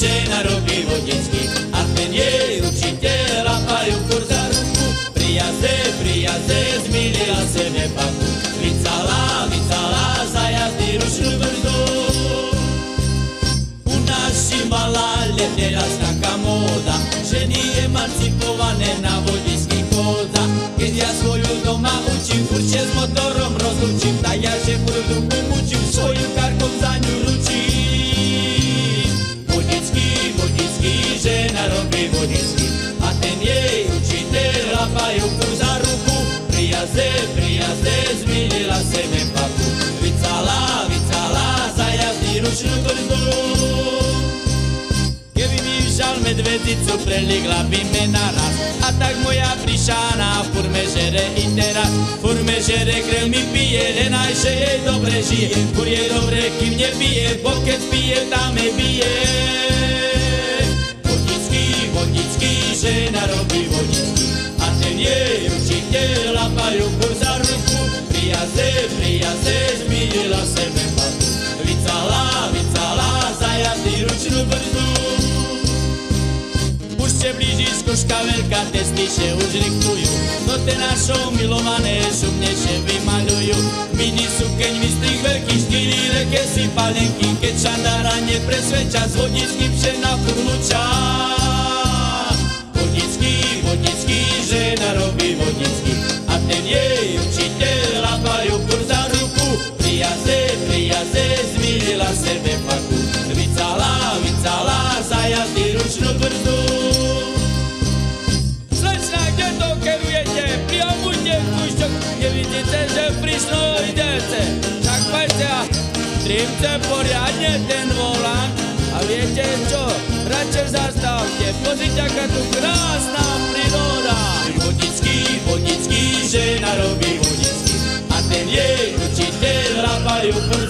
žena robí vodičky a ten jej učiteľ lapajú kur za ruku. Prijaze, prijaze, zmilila se nepaku, vycala, vycala, za jazdy ručnú brzdu. U si malá teraz taká vodičky. A ten jej učiteľ lapajú kur za ruku. Prijaze, prijaze, zmilila se me papu, vycala, vycala, za jazdy ručnú brzdu. Keby mi všal medvedicu, preligla by me naraz A tak moja prišána furme žere i teraz. Furme žere, krel mi pije, len aj že jej dobre žije. Fur je dobre, kým nebije, bo keď pije, tam me bije žena robí vodický A ten jej učiteľ lapajú kur za ruku Prijaze, prijaze, zmilila sebe papu Vycala, vycala, za jazdy ručnú brzdu už se blížičko škavelka, testy se už riktujú. No te našou milované šumnejšie vymaľujú. Mini sukeň vystrých veľkých štyri reke si palenky, keď šandára nepresvedča z vodičky vše na furluča. Jej učiteľ lapajú kur za ruku. Prijaze, prijaze, zmilila sebe paku. Vycala, vycala, za jazdy ručnú brzdu. Slečna, kde to kerujete? Priamujte kúšťok, nevidíte, že prišlo idete. Tak poďte a trimte poriadne ten volant. A viete čo? Radšej zastavte, pozrite, aká tu krásna vodický, žena robí vodický. A